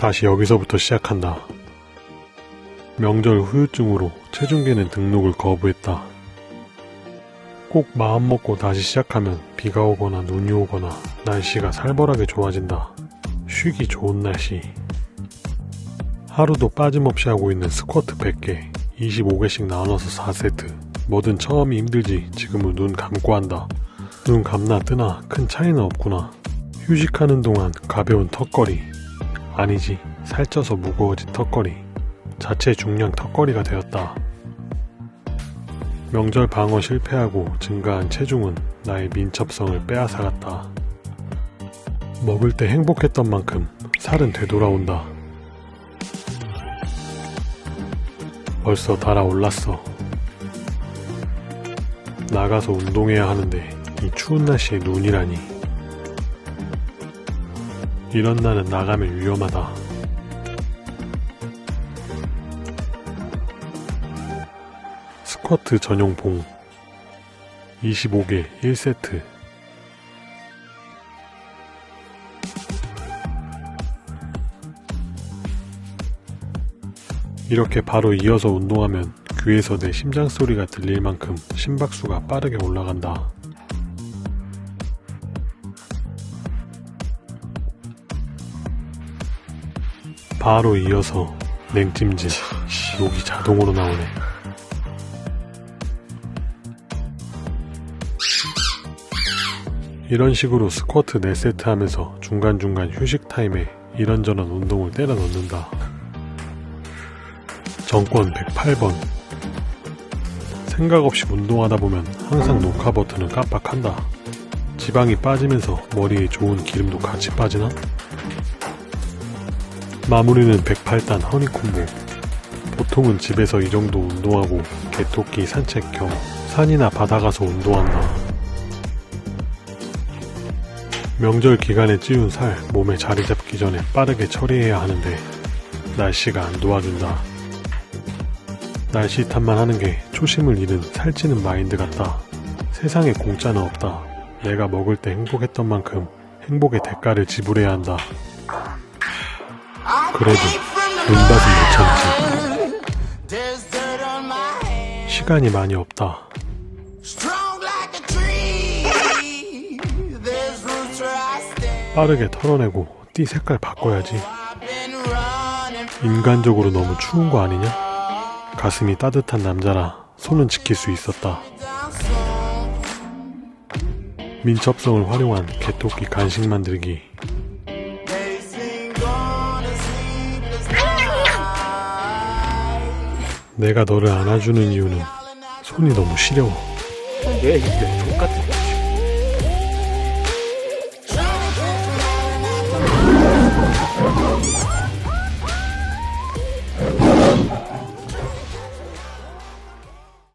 다시 여기서부터 시작한다. 명절 후유증으로 체중계는 등록을 거부했다. 꼭 마음먹고 다시 시작하면 비가 오거나 눈이 오거나 날씨가 살벌하게 좋아진다. 쉬기 좋은 날씨. 하루도 빠짐없이 하고 있는 스쿼트 100개, 25개씩 나눠서 4세트. 뭐든 처음이 힘들지 지금은 눈 감고 한다. 눈 감나 뜨나 큰 차이는 없구나. 휴식하는 동안 가벼운 턱걸이. 아니지, 살쪄서 무거워진 턱걸이. 자체 중량 턱걸이가 되었다. 명절 방어 실패하고 증가한 체중은 나의 민첩성을 빼앗아갔다. 먹을 때 행복했던 만큼 살은 되돌아온다. 벌써 달아올랐어. 나가서 운동해야 하는데 이 추운 날씨에 눈이라니. 이런 날은 나가면 위험하다. 스쿼트 전용 봉 25개 1세트 이렇게 바로 이어서 운동하면 귀에서 내 심장 소리가 들릴 만큼 심박수가 빠르게 올라간다. 바로 이어서 냉찜질 욕이 자동으로 나오네. 이런 식으로 스쿼트 4세트 하면서 중간중간 휴식 타임에 이런저런 운동을 때려 넣는다. 정권 108번 생각 없이 운동하다 보면 항상 녹화 버튼을 깜빡한다. 지방이 빠지면서 머리에 좋은 기름도 같이 빠지나? 마무리는 108단 허니콤보 보통은 집에서 이 정도 운동하고 개토끼 산책 겸 산이나 바다 가서 운동한다. 명절 기간에 찌운 살 몸에 자리 잡기 전에 빠르게 처리해야 하는데 날씨가 안 도와준다. 날씨 탓만 하는 게 초심을 잃은 살찌는 마인드 같다. 세상에 공짜는 없다. 내가 먹을 때 행복했던 만큼 행복의 대가를 지불해야 한다. 그래도 눈밭은 못 참지. 시간이 많이 없다. 빠르게 털어내고 띠 색깔 바꿔야지. 인간적으로 너무 추운 거 아니냐? 가슴이 따뜻한 남자라 손은 지킬 수 있었다. 민첩성을 활용한 개토끼 간식 만들기. 내가 너를 안아주는 이유는 손이 너무 시려워. 왜 이렇게 족같은